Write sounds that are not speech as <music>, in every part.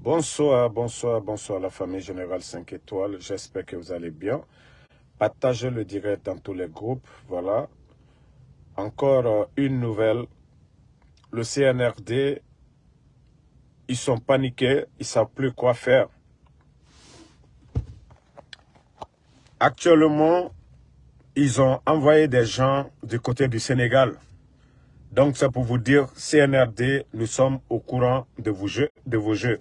Bonsoir, bonsoir, bonsoir la famille Générale 5 étoiles. J'espère que vous allez bien. Partagez le direct dans tous les groupes. Voilà. Encore euh, une nouvelle. Le CNRD, ils sont paniqués, ils ne savent plus quoi faire. Actuellement, ils ont envoyé des gens du côté du Sénégal. Donc, c'est pour vous dire, CNRD, nous sommes au courant de vos jeux. De vos jeux.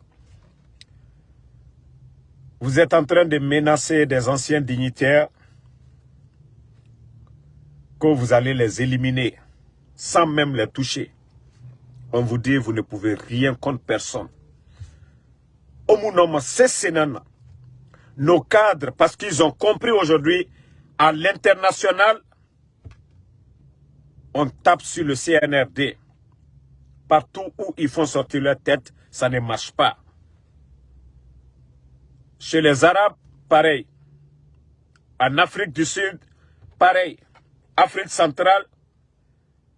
Vous êtes en train de menacer des anciens dignitaires que vous allez les éliminer sans même les toucher. On vous dit, vous ne pouvez rien contre personne. Nos cadres, parce qu'ils ont compris aujourd'hui, à l'international, on tape sur le CNRD. Partout où ils font sortir leur tête, ça ne marche pas. Chez les Arabes, pareil. En Afrique du Sud, pareil. Afrique centrale,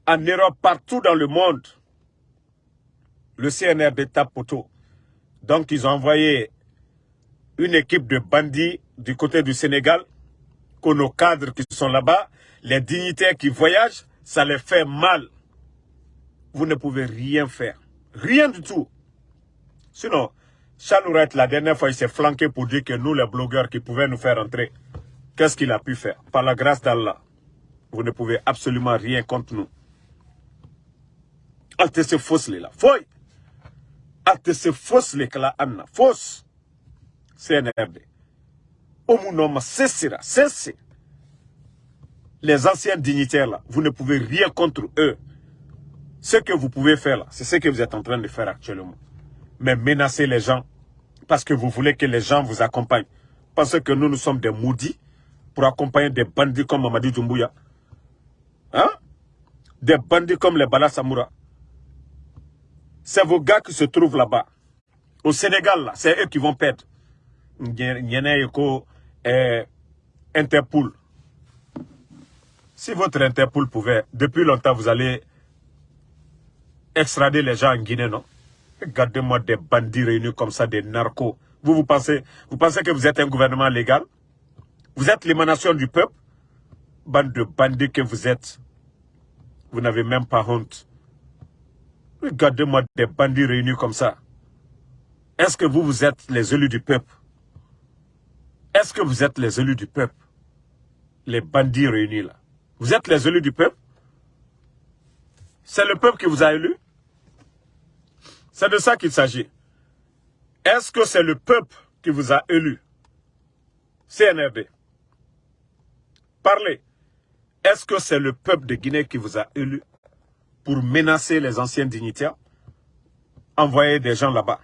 en Europe, partout dans le monde, le CNRD tape poteau. Donc, ils ont envoyé une équipe de bandits du côté du Sénégal, que nos cadres qui sont là-bas, les dignitaires qui voyagent, ça les fait mal. Vous ne pouvez rien faire. Rien du tout. Sinon, Chalouret, la dernière fois, il s'est flanqué pour dire que nous, les blogueurs qui pouvaient nous faire entrer, qu'est-ce qu'il a pu faire? Par la grâce d'Allah, vous ne pouvez absolument rien contre nous. Alte se fausse là. Foy. Alte se fausse les là, Anna. Fausse. CNRD. Omunoma, cessera, cessez. Les anciens dignitaires là, vous ne pouvez rien contre eux. Ce que vous pouvez faire là, c'est ce que vous êtes en train de faire actuellement mais menacer les gens parce que vous voulez que les gens vous accompagnent. Parce que nous, nous sommes des maudits pour accompagner des bandits comme Mamadi Doumbouya. Hein? Des bandits comme les Bala Samoura. C'est vos gars qui se trouvent là-bas. Au Sénégal, là, c'est eux qui vont perdre. Interpol. Si votre Interpol pouvait, depuis longtemps, vous allez extrader les gens en Guinée, non? Regardez-moi des bandits réunis comme ça, des narcos. Vous, vous pensez, vous pensez que vous êtes un gouvernement légal? Vous êtes l'émanation du peuple? Bande de bandits que vous êtes. Vous n'avez même pas honte. Regardez-moi des bandits réunis comme ça. Est-ce que vous, vous êtes les élus du peuple? Est-ce que vous êtes les élus du peuple? Les bandits réunis là. Vous êtes les élus du peuple? C'est le peuple qui vous a élus? C'est de ça qu'il s'agit. Est-ce que c'est le peuple qui vous a élu? CNRD. Parlez. Est-ce que c'est le peuple de Guinée qui vous a élu pour menacer les anciens dignitaires? Envoyer des gens là-bas.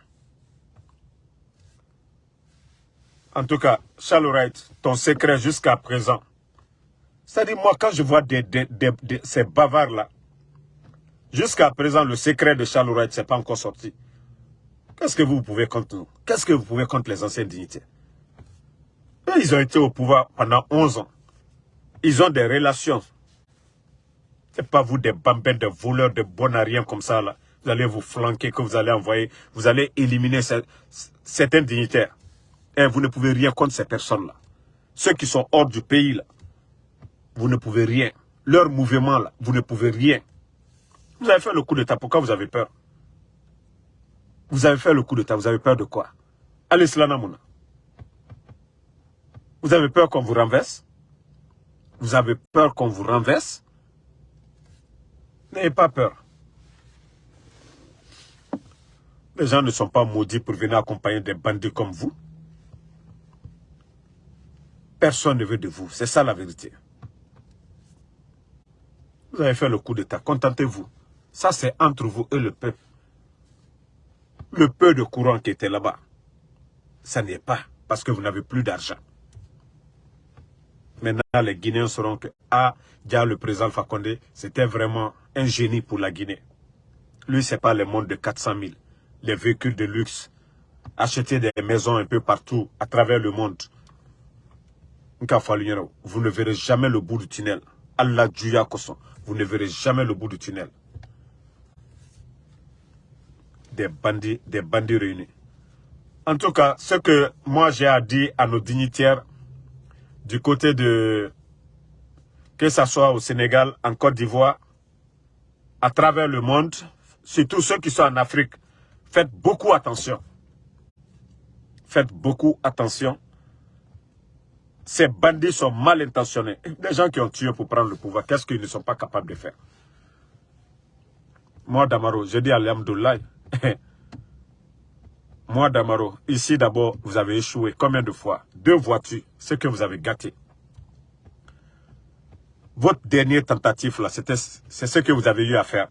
En tout cas, Charles ton secret jusqu'à présent. C'est-à-dire, moi, quand je vois ces bavards-là, Jusqu'à présent, le secret de Charles ce n'est pas encore sorti. Qu'est-ce que vous pouvez contre nous? Qu'est-ce que vous pouvez contre les anciens dignitaires? Ils ont été au pouvoir pendant 11 ans. Ils ont des relations. Ce n'est pas vous des bambins, des voleurs, des bonariens comme ça. Là. Vous allez vous flanquer, que vous allez envoyer. Vous allez éliminer certains dignitaires. Et vous ne pouvez rien contre ces personnes-là. Ceux qui sont hors du pays, vous ne pouvez rien. Leur mouvement, là, vous ne pouvez rien. Vous avez fait le coup d'état, pourquoi vous avez peur? Vous avez fait le coup d'état, vous avez peur de quoi? Allez, Slanamouna. Vous avez peur qu'on vous renverse? Vous avez peur qu'on vous renverse? N'ayez pas peur. Les gens ne sont pas maudits pour venir accompagner des bandits comme vous. Personne ne veut de vous. C'est ça la vérité. Vous avez fait le coup d'état. Contentez-vous. Ça, c'est entre vous et le peuple. Le peu de courant qui était là-bas, ça n'est pas parce que vous n'avez plus d'argent. Maintenant, les Guinéens sauront que, ah, déjà le président Fakonde, c'était vraiment un génie pour la Guinée. Lui, c'est pas le monde de 400 000, les véhicules de luxe, acheter des maisons un peu partout, à travers le monde. Vous ne verrez jamais le bout du tunnel. Allah vous ne verrez jamais le bout du tunnel des bandits, des bandits réunis. En tout cas, ce que moi j'ai à dire à nos dignitaires du côté de, que ce soit au Sénégal, en Côte d'Ivoire, à travers le monde, surtout ceux qui sont en Afrique, faites beaucoup attention. Faites beaucoup attention. Ces bandits sont mal intentionnés. Des gens qui ont tué pour prendre le pouvoir, qu'est-ce qu'ils ne sont pas capables de faire? Moi, Damaro, je dis à l'Amdoulaye, <laughs> moi, Damaro, ici d'abord, vous avez échoué. Combien de fois? Deux voitures, ce que vous avez gâté. Votre dernière tentative, là, c'est ce que vous avez eu à faire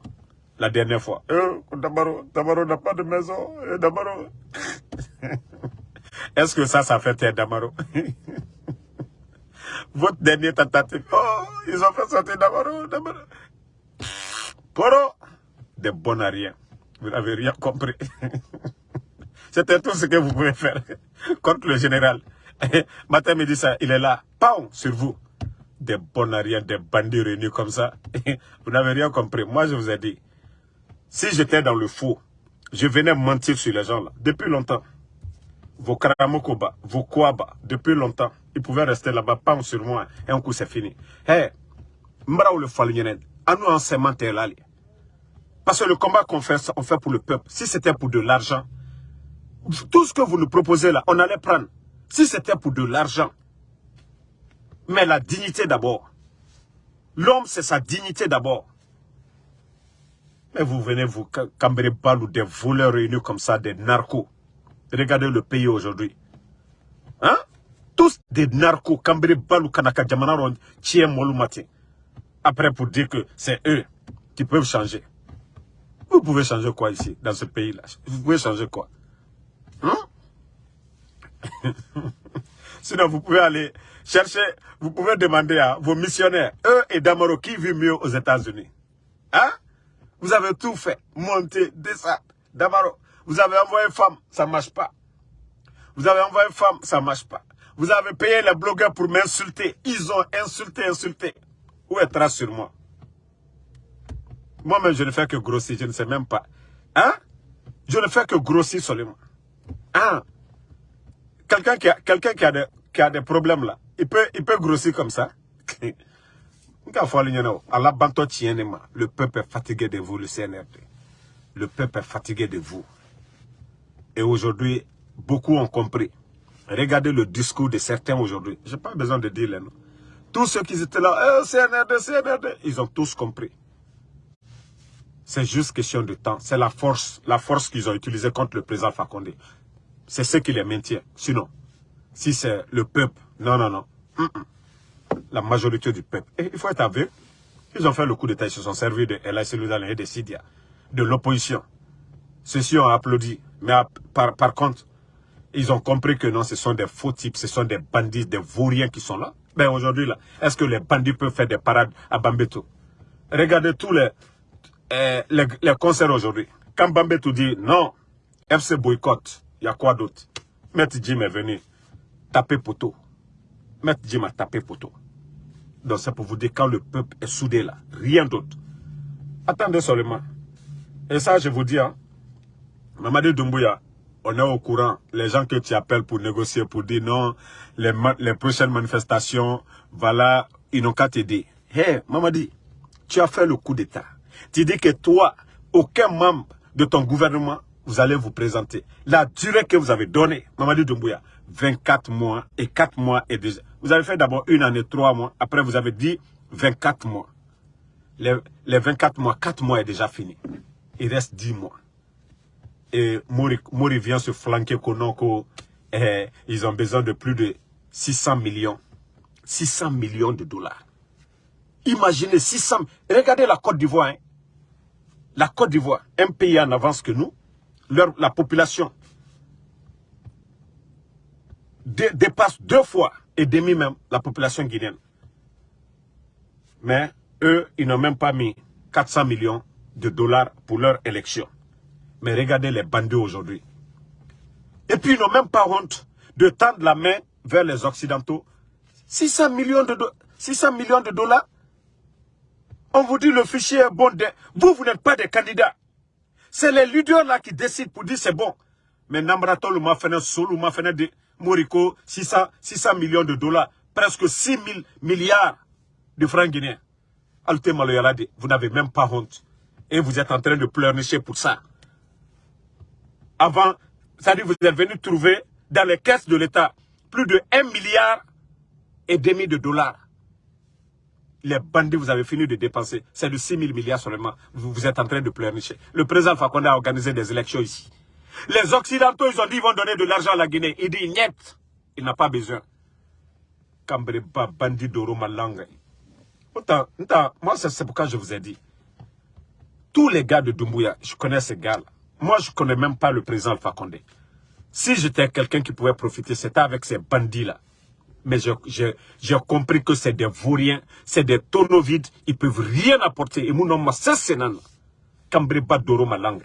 la dernière fois. Euh, Damaro, Damaro n'a pas de maison. Euh, Damaro. <laughs> Est-ce que ça, ça fait taire Damaro? <laughs> Votre dernière tentative. Oh, ils ont fait sortir Damaro, Damaro. Poro, des bons à rien. Vous n'avez rien compris. <laughs> C'était tout ce que vous pouvez faire contre le général. <laughs> Matin, me dit ça, il est là, pam, sur vous. Des bonariens, des bandits réunis comme ça. <laughs> vous n'avez rien compris. Moi, je vous ai dit, si j'étais dans le faux, je venais mentir sur les gens là, depuis longtemps. Vos Karamokoba, vos Kouaba, depuis longtemps, ils pouvaient rester là-bas, pam, sur moi, et un coup c'est fini. Hé, Mbra ou le Falunyenet, à nous en là. Parce que le combat qu'on fait, on fait pour le peuple. Si c'était pour de l'argent, tout ce que vous nous proposez là, on allait prendre. Si c'était pour de l'argent, mais la dignité d'abord. L'homme, c'est sa dignité d'abord. Mais vous venez vous cambrer balou des voleurs réunis comme ça, des narcos. Regardez le pays aujourd'hui. Hein? Tous des narcos, cambrer balou kanaka jamanaron, tient matin. Après pour dire que c'est eux qui peuvent changer. Vous pouvez changer quoi ici, dans ce pays-là? Vous pouvez changer quoi? Hein? <laughs> Sinon, vous pouvez aller chercher, vous pouvez demander à vos missionnaires, eux et Damaro, qui vit mieux aux États-Unis. Hein? Vous avez tout fait, monter, descendre. Damaro, vous avez envoyé femme, ça ne marche pas. Vous avez envoyé femme, ça ne marche pas. Vous avez payé les blogueurs pour m'insulter. Ils ont insulté, insulté. Où est trace sur moi? Moi-même, je ne fais que grossir, je ne sais même pas. Hein? Je ne fais que grossir seulement. Ah, quelqu'un qui a, quelqu'un qui a des, qui a des problèmes là, il peut, il peut grossir comme ça. <laughs> Le peuple est fatigué de vous, le CNRD. Le peuple est fatigué de vous. Et aujourd'hui, beaucoup ont compris. Regardez le discours de certains aujourd'hui. Je n'ai pas besoin de dire les noms. Tous ceux qui étaient là, eh, CNRD, CNRD, ils ont tous compris. C'est juste question de temps. C'est la force, la force qu'ils ont utilisée contre le président Fakonde. C'est ce qui les maintient. Sinon, si c'est le peuple, non, non, non. La majorité du peuple. Il faut être aveugle. Ils ont fait le coup d'État, ils se sont servis de El et de Sidia, de l'opposition. Ceux-ci ont applaudi. Mais par, par contre, ils ont compris que non, ce sont des faux types, ce sont des bandits, des vauriens qui sont là. Ben aujourd'hui, là, est-ce que les bandits peuvent faire des parades à Bambeto? Regardez tous les, eh, les, concerts aujourd'hui. Quand Bambeto dit non, FC boycott, il y a quoi d'autre? Maître Jim est venu taper poteau. Maître Jim a tapé poteau. Donc c'est pour vous dire quand le peuple est soudé là. Rien d'autre. Attendez seulement. Et ça, je vous dis, hein, Mamadi Doumbouya, on est au courant. Les gens que tu appelles pour négocier, pour dire non, les, les prochaines manifestations, voilà, ils n'ont qu'à t'aider. Hé, hey, Mamadi, tu as fait le coup d'État. Tu dis que toi, aucun membre de ton gouvernement vous allez vous présenter. La durée que vous avez donnée, Mamadou Doumbouya, 24 mois et 4 mois et déjà. Vous avez fait d'abord une année, 3 mois. Après, vous avez dit 24 mois. Les, les 24 mois, 4 mois est déjà fini. Il reste 10 mois. Et Mori, vient se flanquer Konoko. Eh, ils ont besoin de plus de 600 millions. 600 millions de dollars. Imaginez 600... Regardez la Côte d'Ivoire. Hein. La Côte d'Ivoire, un pays en avance que nous, la population dépasse deux fois et demi même la population guinéenne. Mais eux, ils n'ont même pas mis 400 millions de dollars pour leur élection. Mais regardez les bandits aujourd'hui. Et puis ils n'ont même pas honte de tendre la main vers les Occidentaux. 600 millions de, 600 millions de dollars. On vous dit le fichier est bon. Vous, vous n'êtes pas des candidats. C'est les leaders là qui décident pour dire c'est bon. Mais Namratol m'a fait un solo, m'a de Moriko, 600, 600 millions de dollars, presque 6 000 milliards de francs guinéens. Alte vous n'avez même pas honte. Et vous êtes en train de pleurnicher pour ça. Avant, dit vous êtes venu trouver dans les caisses de l'État plus de 1 milliard et demi de dollars. Les bandits, vous avez fini de dépenser. C'est de 6 000 milliards seulement. Vous, êtes en train de pleurnicher. Le président Fakonde a organisé des élections ici. Les Occidentaux, ils ont dit qu'ils vont donner de l'argent à la Guinée. Il dit, niet. Il n'a pas besoin. Kambreba, bandit d'Oro Malanga. Moi, c'est pourquoi je vous ai dit. Tous les gars de Doumbouya, je connais ces gars-là. Moi, je ne connais même pas le président Condé. Si j'étais quelqu'un qui pouvait profiter, c'était avec ces bandits-là. Mais j'ai compris que c'est des vauriens, c'est des tonneaux vides, ils ne peuvent rien apporter. Et mon nom, c'est Sénan. Kambreba Doro Malanga.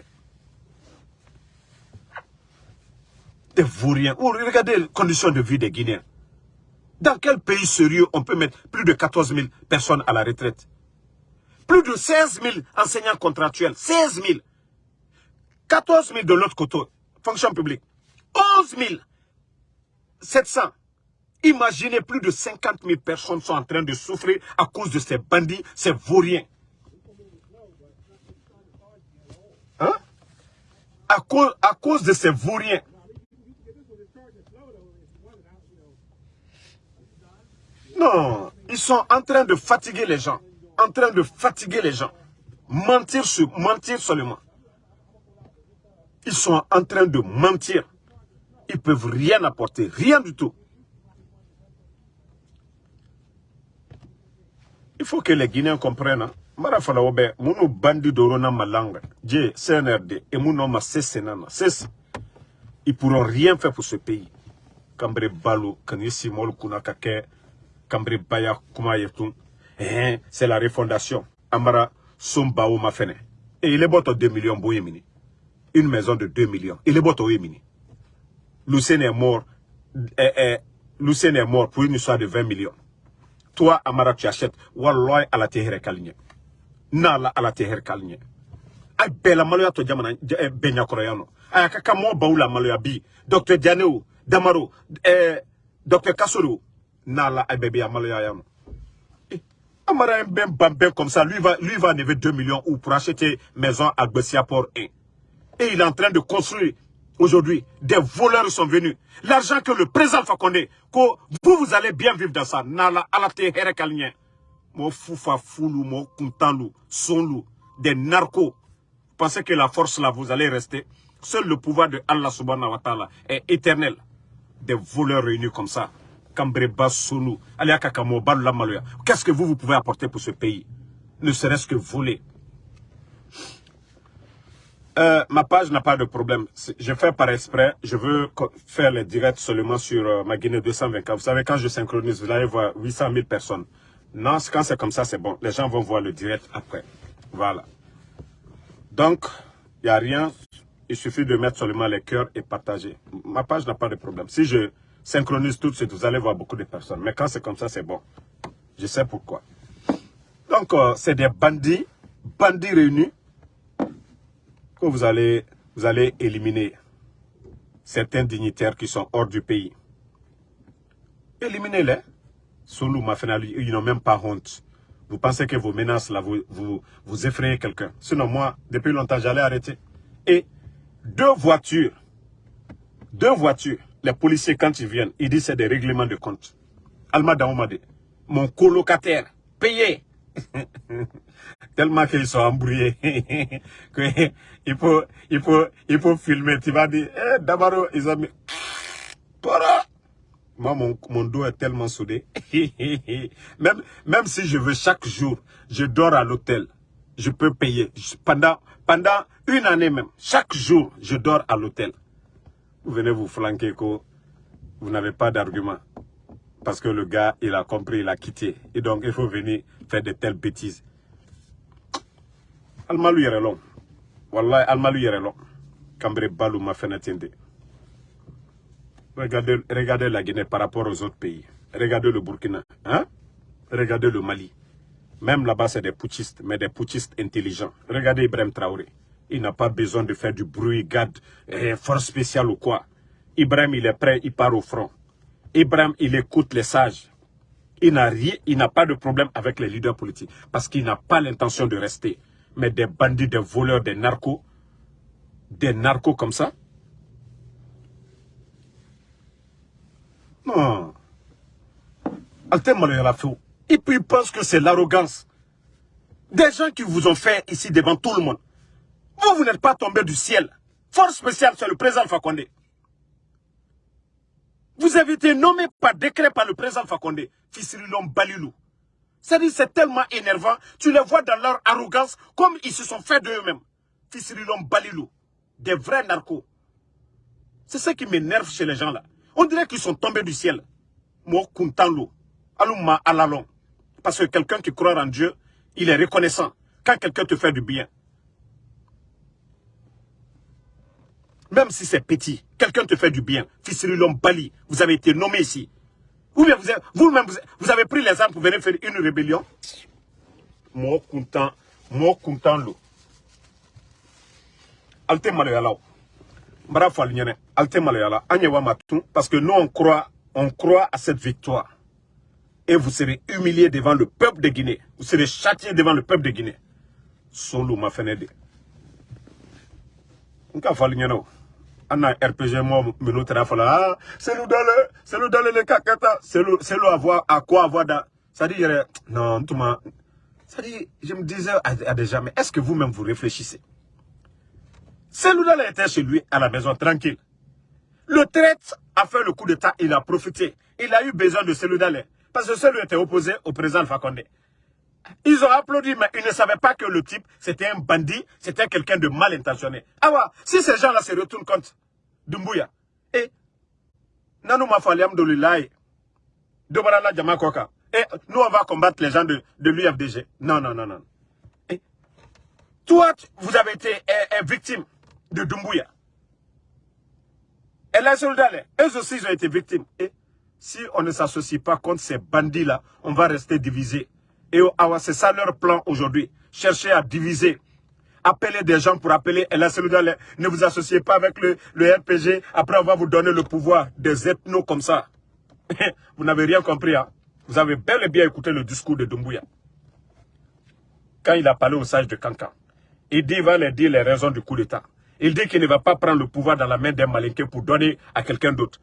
Des vauriens. regardez les conditions de vie des Guinéens. Dans quel pays sérieux on peut mettre plus de 14 000 personnes à la retraite? Plus de 16 000 enseignants contractuels. 16 000. 14 000 de l'autre côté, fonction publique. 11 700. Imaginez, plus de 50 000 personnes sont en train de souffrir à cause de ces bandits, ces vauriens. Hein? À cause, de ces vauriens. Non, ils sont en train de fatiguer les gens. En train de fatiguer les gens. Mentir sur, mentir seulement. Ils sont en train de mentir. Ils ne peuvent rien apporter, rien du tout. Il faut que les Guinéens comprennent. Hein. Marafala obe, munu bandi dorona malanga, Dje, CNRD, et munu ma cessenana, cesse. Ils pourront rien faire pour ce pays. Kambre Balou, Kanisi Mol Kunakake, Kambre Baya Kumayetun, eh, c'est la refondation. Amara Sombao Mafene. Et il est bon 2 millions Bouyemini. Une maison de 2 millions. Il est bon Bouyemini. Lucien est mort. Eh, eh, Lucien est mort pour une histoire de 20 millions. Toi, Amara, tu achètes. Walloy à la terre kalinye. Nala à la terre kalinye. Ay bela maloya to jamana eh, benya koroyano. Ay kaka mo baula maloya bi? Dr. Dianeo, Damaro, eh, Dr. Kasoro. Nala ay bébé maloya yano. Eh, Amara ben bambin comme ça, lui va, lui va enlever 2 millions ou pour acheter maison à Bessia Port 1. Et il est en train de construire Aujourd'hui, des voleurs sont venus. L'argent que le président Fakonde, que vous, vous allez bien vivre dans ça. Nala alate here kalien. Mo foufa foulou, mo kuntanlou, sonlou, des narcos. Vous pensez que la force là, vous allez rester? Seul le pouvoir de Allah subhanahu wa ta'ala est éternel. Des voleurs réunis comme ça. Kambreba Sonou, Aliakakamo, Maloya. Qu'est-ce que vous, vous pouvez apporter pour ce pays? Ne serait-ce que voler. Euh, ma page n'a pas de problème. Je fais par exprès. Je veux faire les directs seulement sur euh, ma Guinée 224. Vous savez, quand je synchronise, vous allez voir 800 000 personnes. Non, quand c'est comme ça, c'est bon. Les gens vont voir le direct après. Voilà. Donc, il n'y a rien. Il suffit de mettre seulement les cœurs et partager. Ma page n'a pas de problème. Si je synchronise tout de suite, vous allez voir beaucoup de personnes. Mais quand c'est comme ça, c'est bon. Je sais pourquoi. Donc, euh, c'est des bandits, bandits réunis que vous allez, vous allez éliminer certains dignitaires qui sont hors du pays. Éliminez-les. Soulou ils n'ont même pas honte. Vous pensez que vos menaces, là, vous, vous, vous effrayez quelqu'un. Sinon, moi, depuis longtemps, j'allais arrêter. Et deux voitures, deux voitures, les policiers, quand ils viennent, ils disent c'est des règlements de compte. Alma Daoumade, mon colocataire, payé. <laughs> Tellement qu'ils sont embrouillés. <laughs> il, faut, il, faut, il faut filmer. Tu vas dire, eh, Dabaro, ils ont mis... Moi, mon, mon dos est tellement soudé. <laughs> même, même si je veux chaque jour, je dors à l'hôtel. Je peux payer. Pendant, pendant une année même, chaque jour, je dors à l'hôtel. Vous venez vous flanquer que vous n'avez pas d'argument. Parce que le gars, il a compris, il a quitté. Et donc, il faut venir faire de telles bêtises. Almalu yɛrɛ lɔn. Wallahi, yɛrɛ lɔn. Cambré Balou m'a fait Regardez, regardez la Guinée par rapport aux autres pays. Regardez le Burkina. Hein? Regardez le Mali. Même là-bas, c'est des putschistes, mais des putschistes intelligents. Regardez Ibrahim Traoré. Il n'a pas besoin de faire du bruit, garde, eh, force spéciale ou quoi. Ibrahim, il est prêt, il part au front. Ibrahim, il écoute les sages. Il n'a rien, il n'a pas de problème avec les leaders politiques parce qu'il n'a pas l'intention de rester. Mais des bandits, des voleurs, des narcos, des narcos comme ça? Non. Et puis il pense que c'est l'arrogance. Des gens qui vous ont fait ici devant tout le monde. Vous, vous n'êtes pas tombé du ciel. Force spéciale, c'est le président Fakonde. Vous avez été nommé par décret par le président Fakonde, Fisirilom Balilou. C'est-à-dire, c'est tellement énervant. Tu les vois dans leur arrogance, comme ils se sont fait d'eux-mêmes. Fisirilom Balilou. Des vrais narcos. C'est ça qui m'énerve chez les gens là. On dirait qu'ils sont tombés du ciel. Moi, Kuntanlo. Aluma Alalon. Parce que quelqu'un qui croit en Dieu, il est reconnaissant. Quand quelqu'un te fait du bien. Même si c'est petit, quelqu'un te fait du bien. Fisirilom Bali, vous avez été nommé ici. Vous-même, vous, avez pris les armes pour venir faire une rébellion. Moi, content, moi, content. Alte malayala. Bravo, Alte malayala. Parce que nous, on croit, on croit à cette victoire. Et vous serez humiliés devant le peuple de Guinée. Vous serez châtiés devant le peuple de Guinée. Solo ma fenêtre. Nka fali ana RPG mo menu tera fala ah c'est nous dans le c'est nous dans le kakata c'est nous c'est nous avoir à quoi avoir dans ça dit non tout ça dit je me disais à, déjà mais est-ce que vous-même vous réfléchissez? C'est nous dans était chez lui à la maison tranquille. Le traite a fait le coup d'état il a profité. Il a eu besoin de celui là parce que celui était opposé au président Fakonde ils ont applaudi, mais ils ne savaient pas que le type, c'était un bandit, c'était quelqu'un de mal intentionné. Ah ouais, si ces gens-là se retournent contre Dumbuya, et Nanou Mafaliam Dolulai, Dobarala Jamakoka, et nous on va combattre les gens de, de l'UFDG. Non, non, non, non. Toi, vous avez été victime de Dumbuya. Et les soldats, eux aussi, ils ont été victimes. Et si on ne s'associe pas contre ces bandits-là, on va rester divisés. Et c'est ça leur plan aujourd'hui. Chercher à diviser. Appeler des gens pour appeler la Ne vous associez pas avec le, le RPG. Après, on va vous donner le pouvoir des ethnos comme ça. <laughs> vous n'avez rien compris. Hein? Vous avez bel et bien écouté le discours de Dumbuya. Quand il a parlé aux sages de Kankan. Il dit, il va leur dire les raisons du coup d'État. Il dit qu'il ne va pas prendre le pouvoir dans la main d'un malinqué pour donner à quelqu'un d'autre.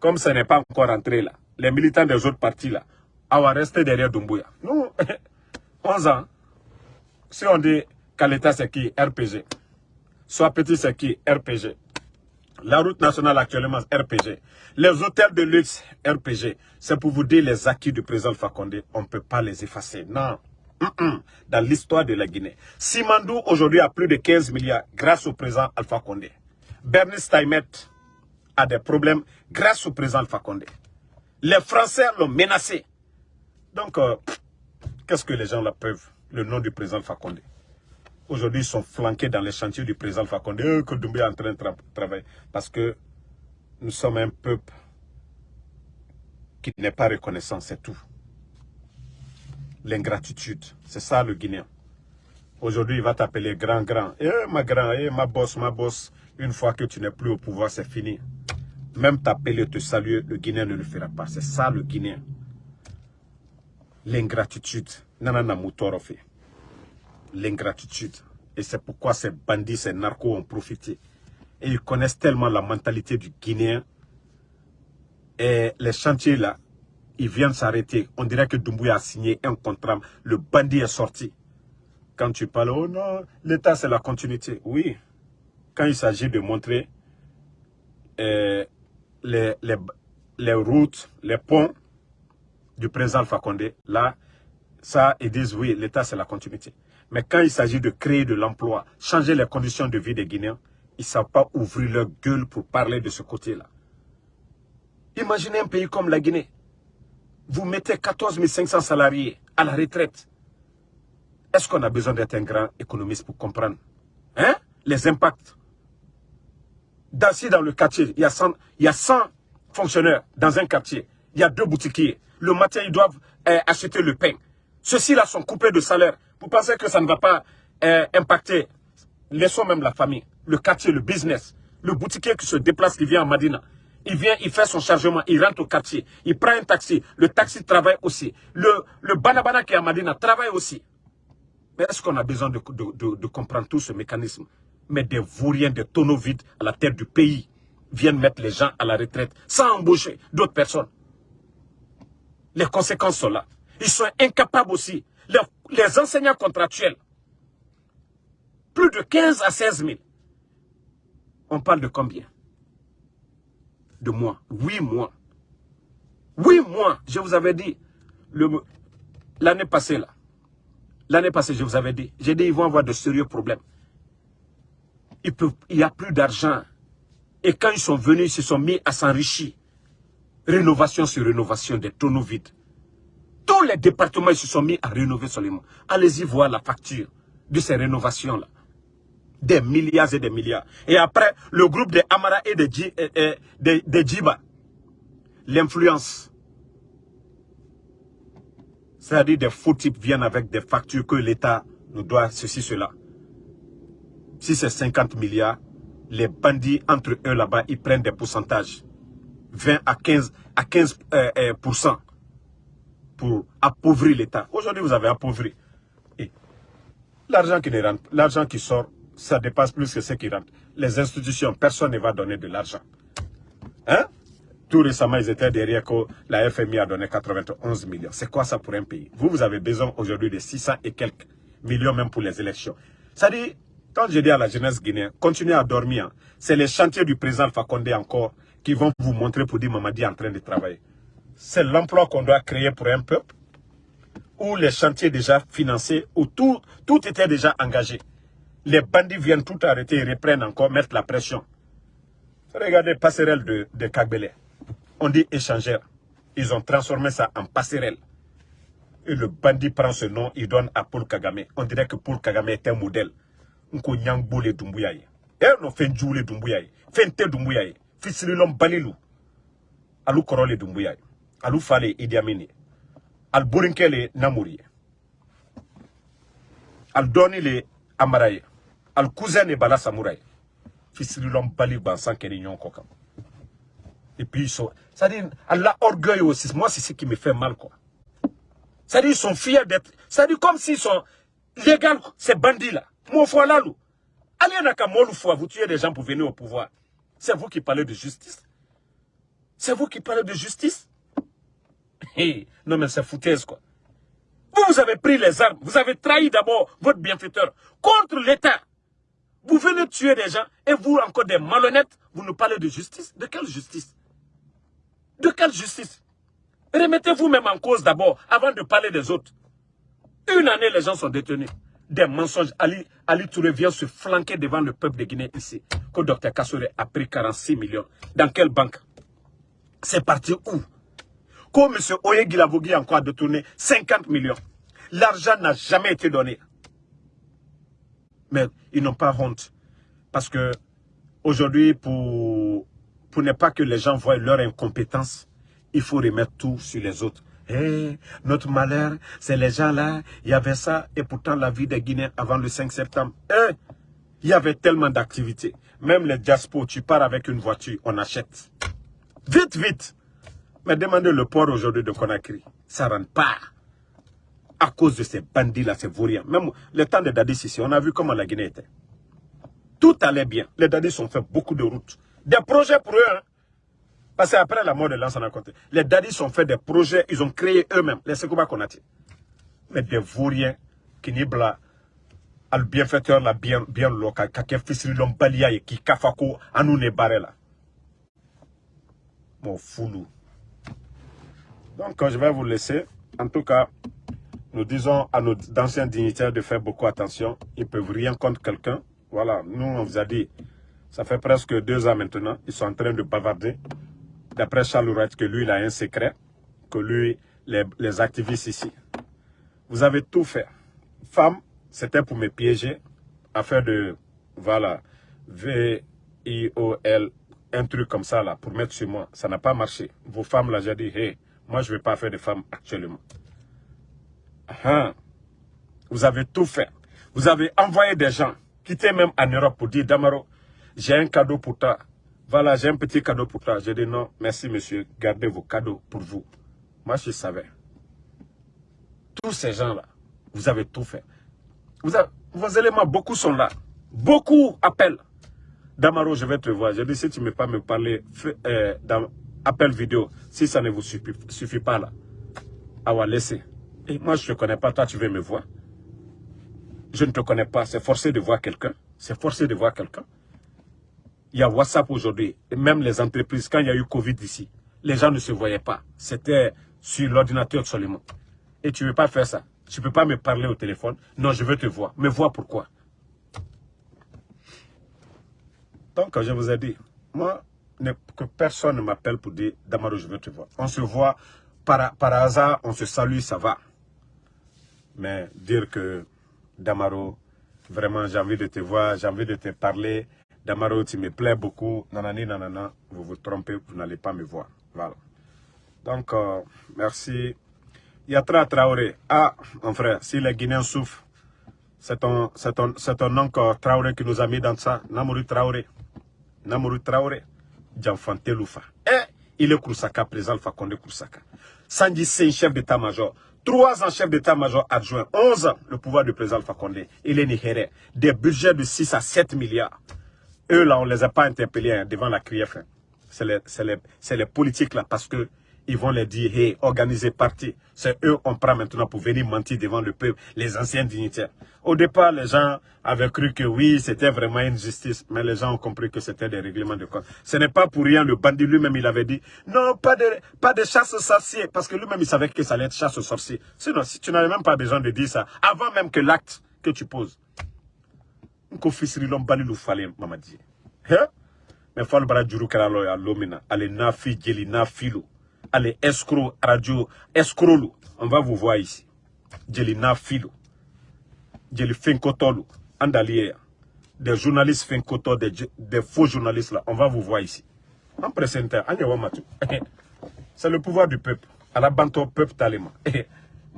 Comme ce n'est pas encore entré là. Les militants des autres partis là, va rester derrière Dumbuya. Nous, <laughs> 11 ans, si on dit l'État c'est qui? RPG, soit petit c'est qui? RPG, la route nationale actuellement RPG, les hôtels de luxe RPG, c'est pour vous dire les acquis du président Fakonde, on ne peut pas les effacer. Non. Dans l'histoire de la Guinée. Simandou aujourd'hui a plus de 15 milliards grâce au président Alpha Condé. Bernice Staimet a des problèmes grâce au président Alpha Condé. Les Français l'ont menacé. Donc, euh, qu'est-ce que les gens là peuvent Le nom du président Fakonde? Aujourd'hui, ils sont flanqués dans les chantiers du président Fakonde. Euh, que Doumbé est en train de travailler. Parce que nous sommes un peuple qui n'est pas reconnaissant, c'est tout. L'ingratitude, c'est ça le Guinéen. Aujourd'hui, il va t'appeler grand, grand. Eh, ma grand, eh, ma boss, ma boss. Une fois que tu n'es plus au pouvoir, c'est fini. Même t'appeler, te saluer, le Guinéen ne le fera pas. C'est ça le Guinéen l'ingratitude. L'ingratitude. Et c'est pourquoi ces bandits ces narcos ont profité. Et ils connaissent tellement la mentalité du Guinéen. Et les chantiers là ils viennent s'arrêter. On dirait que Doumbouya a signé un contrat. Le bandit est sorti. Quand tu parles oh non l'état c'est la continuité. Oui. Quand il s'agit de montrer euh, les, les, les routes les ponts du président Alpha Condé, là, ça, ils disent oui, l'État c'est la continuité. Mais quand il s'agit de créer de l'emploi, changer les conditions de vie des Guinéens, ils ne savent pas ouvrir leur gueule pour parler de ce côté-là. Imaginez un pays comme la Guinée. Vous mettez 14 500 salariés à la retraite. Est-ce qu'on a besoin d'être un grand économiste pour comprendre hein? les impacts? D'assez dans le quartier, il y, a 100, il y a 100 fonctionnaires dans un quartier. Il y a deux boutiquiers le matin, ils doivent euh, acheter le pain. Ceux-ci là sont coupés de salaire. Vous pensez que ça ne va pas euh, impacter laissons même la famille, le quartier, le business, le boutiquier qui se déplace, qui vient à Madina. Il vient, il fait son chargement, il rentre au quartier, il prend un taxi, le taxi travaille aussi. Le, banabana qui est à Madina travaille aussi. Mais est-ce qu'on a besoin de, de, comprendre tout ce mécanisme? Mais des vauriens, des tonneaux vides à la tête du pays viennent mettre les gens à la retraite sans embaucher d'autres personnes. Les conséquences sont là. Ils sont incapables aussi. Les, enseignants contractuels, plus de 15 à 16 000. On parle de combien? De mois. Oui mois. Oui mois, je vous avais dit. L'année passée, là, L'année passée, je vous avais dit, j'ai dit, ils vont avoir de sérieux problèmes. il n'y a plus d'argent. Et quand ils sont venus, ils se sont mis à s'enrichir. Rénovation sur rénovation des tonneaux vides. Tous les départements ils se sont mis à rénover seulement. Allez-y voir la facture de ces rénovations-là. Des milliards et des milliards. Et après, le groupe des Amara et des, Djiba. L'influence c'est-à-dire des faux types viennent avec des factures que l'État nous doit ceci, cela. Si c'est 50 milliards, les bandits entre eux là-bas, ils prennent des pourcentages. 20 à 15, à 15 euh, euh, pour appauvrir l'État. Aujourd'hui, vous avez appauvri. L'argent qui, l'argent qui sort, ça dépasse plus que ce qui rentre. Les institutions, personne ne va donner de l'argent. Hein? Tout récemment, ils étaient derrière que la FMI a donné 91 millions. C'est quoi ça pour un pays? Vous, vous avez besoin aujourd'hui de 600 et quelques millions même pour les élections. Ça dit, quand je dis à la jeunesse guinéenne, continuez à dormir. C'est les chantiers du président Fakonde encore qui vont vous montrer pour dire Mamadi est en train de travailler. C'est l'emploi qu'on doit créer pour un peuple où les chantiers déjà financés, où tout, tout était déjà engagé. Les bandits viennent tout arrêter et reprennent encore, mettre la pression. Regardez passerelle de, de Kagbele on dit échangeur. Ils ont transformé ça en passerelle. Et le bandit prend ce nom, il donne à Paul Kagame. On dirait que Paul Kagame est un modèle. Nko nyangboule dumbuyaye. Et on fait djoule dumbuyaye. Fente dumbuyaye. Fisrilom balilou. Alou korole dumbuyaye. Alou fale Idi Amini. Al burinkele namouri. Al doni le amaraye. Al cousin ne bala samouraye. Fisrilom bali bansan keni nyon kokam. Et puis ils sont... C'est-à-dire, Allah orgueil aussi. Moi, c'est ce qui me fait mal, quoi. C'est-à-dire, ils sont fiers d'être... C'est-à-dire, comme s'ils sont légaux, ces bandits-là. Mon foi là. Allez, n'a qu'à vous tuez des gens pour venir au pouvoir. C'est vous qui parlez de justice? C'est vous qui parlez de justice? Non, mais c'est foutaise, quoi. Vous, vous avez pris les armes. Vous avez trahi d'abord votre bienfaiteur contre l'État. Vous venez tuer des gens et vous, encore des malhonnêtes, vous nous parlez de justice? De quelle justice? De quelle justice? Remettez-vous même en cause d'abord, avant de parler des autres. Une année, les gens sont détenus. Des mensonges. Ali, Ali Touré vient se flanquer devant le peuple de Guinée ici. Que Dr Kassore a pris 46 millions. Dans quelle banque? C'est parti où? Quand M. Oye a encore détourné 50 millions. L'argent n'a jamais été donné. Mais ils n'ont pas honte. Parce que aujourd'hui, pour pour ne pas que les gens voient leur incompétence, il faut remettre tout sur les autres. Eh, notre malheur, c'est les gens là, il y avait ça, et pourtant la vie des Guinéens avant le 5 septembre, eh, il y avait tellement d'activités. Même les diaspos, tu pars avec une voiture, on achète. Vite, vite. Mais demandez le port aujourd'hui de Conakry, ça ne rentre pas. À cause de ces bandits-là, ces vauriens. Même le temps des Dadis ici, on a vu comment la Guinée était. Tout allait bien. Les Dadis ont fait beaucoup de routes. Des projets pour eux. Hein. Parce qu'après la mort de Lansana Conté, les dadis ont fait des projets, ils ont créé eux-mêmes, les Sekouba Konati. Mais des vauriens qui n'y bla, al bienfaiteur la bien, bien local, kake fisri l'homme et qui kafako, anou ne barela. Mon foulou. Donc, je vais vous laisser. En tout cas, nous disons à nos anciens dignitaires de faire beaucoup attention. Ils ne peuvent rien contre quelqu'un. Voilà, nous, on vous a dit, ça fait presque deux ans maintenant, ils sont en train de bavarder. D'après Charles Wright, que lui, il a un secret, que lui, les, activistes ici. Vous avez tout fait. Femme, c'était pour me piéger, afin de, voilà, V-I-O-L, un truc comme ça, là, pour mettre sur moi. Ça n'a pas marché. Vos femmes, là, j'ai dit, hey, moi, je ne vais pas faire de femmes actuellement. Ah, vous avez tout fait. Vous avez envoyé des gens quitté même en Europe pour dire, Damaro, j'ai un cadeau pour toi. Voilà, j'ai un petit cadeau pour toi. J'ai dit non, merci monsieur, gardez vos cadeaux pour vous. Moi, je savais. Tous ces gens-là, vous avez tout fait. Vos éléments, beaucoup sont là. Beaucoup appellent. Damaro, je vais te voir. Je dis, si tu ne veux pas me parler, euh, dans appel vidéo, si ça ne vous suffit, pas là, à laisser. Et moi, je ne te connais pas, toi, tu veux me voir. Je ne te connais pas, c'est forcé de voir quelqu'un. C'est forcé de voir quelqu'un. Il y a WhatsApp aujourd'hui, même les entreprises, quand il y a eu Covid ici, les gens ne se voyaient pas. C'était sur l'ordinateur seulement. Et tu ne veux pas faire ça. Tu ne peux pas me parler au téléphone. Non, je veux te voir. Me voir pourquoi Donc, je vous ai dit, moi, que personne ne m'appelle pour dire, Damaro, je veux te voir. On se voit par hasard, on se salue, ça va. Mais dire que, Damaro, vraiment, j'ai envie de te voir, j'ai envie de te parler, Damaro, tu me plais beaucoup, nanani, nanana, vous vous trompez, vous n'allez pas me voir. Voilà. Donc, euh, merci. Yatra Traoré. Ah, mon frère, si les Guinéens souffrent, c'est ton, ton, ton oncle Traoré qui nous a mis dans ça. Namouru Traoré. Namouru Traoré. Djanfante Loufa. Eh, il est Koursaka, président Condé Koursaka. Sandy, c'est chef d'état-major. Trois ans chef d'état-major adjoint. Onze ans le pouvoir du président Condé. Il est Nihéré. Des budgets de 6 à 7 milliards. Eux, là, on ne les a pas interpellés hein, devant la CRIF. Hein. C'est les, les, politiques, là, parce que ils vont les dire, hey, organisez parti. C'est eux qu'on prend maintenant pour venir mentir devant le peuple, les anciens dignitaires. Au départ, les gens avaient cru que oui, c'était vraiment une justice, mais les gens ont compris que c'était des règlements de compte. Ce n'est pas pour rien, le bandit lui-même, il avait dit, non, pas de, pas de chasse aux sorciers, parce que lui-même, il savait que ça allait être chasse aux sorciers. Sinon, si tu n'avais même pas besoin de dire ça, avant même que l'acte que tu poses, mamadi. Hein? Mais faut le lomina, allez nafi, jeli, nafilo allez, escroc, radio, escroc, on va vous voir ici. Djeli Nafilo, Djeli Finkotolo, Andalier, des journalistes Finkoto, des, des faux journalistes là, on va vous voir ici. En présentant, <laughs> c'est le pouvoir du peuple. À la banto peuple talema. <laughs>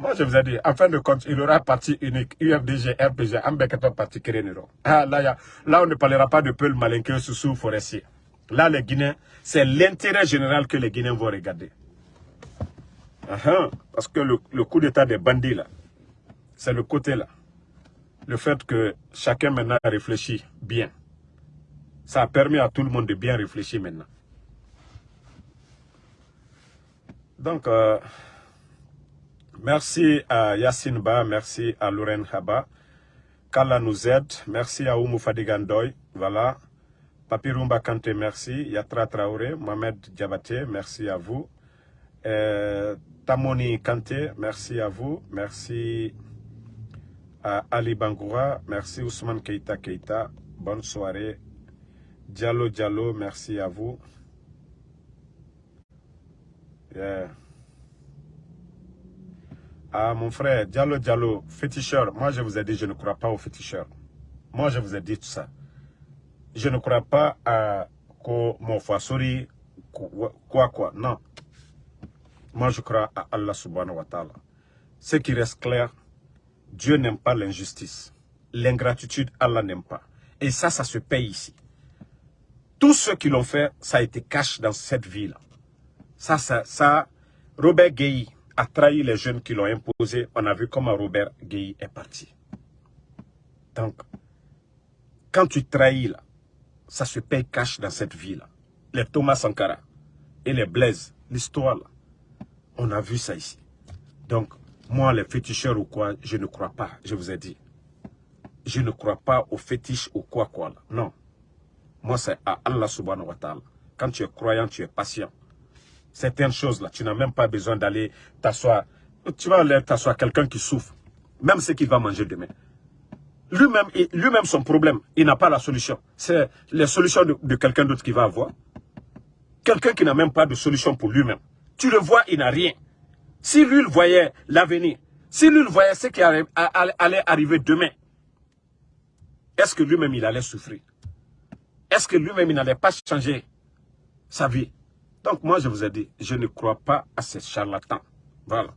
Moi, je vous ai dit, en fin de compte, il y aura parti unique, UFDG, RPG, Ambekato, parti Kéréniro. Ah, là, on ne parlera pas de peuple malinqueux sous forestier. Là, les Guinéens, c'est l'intérêt général que les Guinéens vont regarder. parce que le, coup d'état des bandits, là, c'est le côté là. Le fait que chacun maintenant réfléchit bien. Ça a permis à tout le monde de bien réfléchir maintenant. Donc, euh, merci à Yassine Ba, merci à Lorraine Haba. Kala nous aide, merci à Oumou Fadigandoy, voilà. Papirumba Kante, merci. Yatra Traoré, Mohamed Diabaté, merci à vous. Euh, Tamoni Kante, merci à vous. Merci à Ali Bangoura, merci Ousmane Keita Keita, bonne soirée. Diallo Diallo, merci à vous. Ah, mon frère, Diallo Diallo, féticheur. Moi, je vous ai dit, je ne crois pas aux féticheurs. Moi, je vous ai dit tout ça je ne crois pas à mon Fasori, quoi quoi, non. Moi je crois à Allah subhanahu wa ta'ala. Ce qui reste clair, Dieu n'aime pas l'injustice. L'ingratitude, Allah n'aime pas. Et ça, ça se paye ici. Tous ceux qui l'ont fait, ça a été caché dans cette ville. Ça, ça, ça, Robert Gueye a trahi les jeunes qui l'ont imposé. On a vu comment Robert Gueye est parti. Donc, quand tu trahis là, ça se paye cash dans cette ville. Les Thomas Sankara et les Blaise, l'histoire là, on a vu ça ici. Donc, moi, les féticheurs ou quoi, je ne crois pas, je vous ai dit. Je ne crois pas aux fétiches ou quoi quoi là. Non. Moi, c'est à Allah subhanahu wa ta'ala. Quand tu es croyant, tu es patient. Certaines choses là, tu n'as même pas besoin d'aller t'asseoir. Tu vas aller t'asseoir quelqu'un qui souffre. Même ce qu'il va manger demain. Lui-même, lui-même son problème, il n'a pas la solution. C'est la solution de, quelqu'un d'autre qui va avoir. Quelqu'un qui n'a même pas de solution pour lui-même. Tu le vois, il n'a rien. Si lui, il voyait l'avenir, si lui, il voyait ce qui allait arriver demain, est-ce que lui-même, il allait souffrir? Est-ce que lui-même, il n'allait pas changer sa vie? Donc moi, je vous ai dit, je ne crois pas à ces charlatans. Voilà.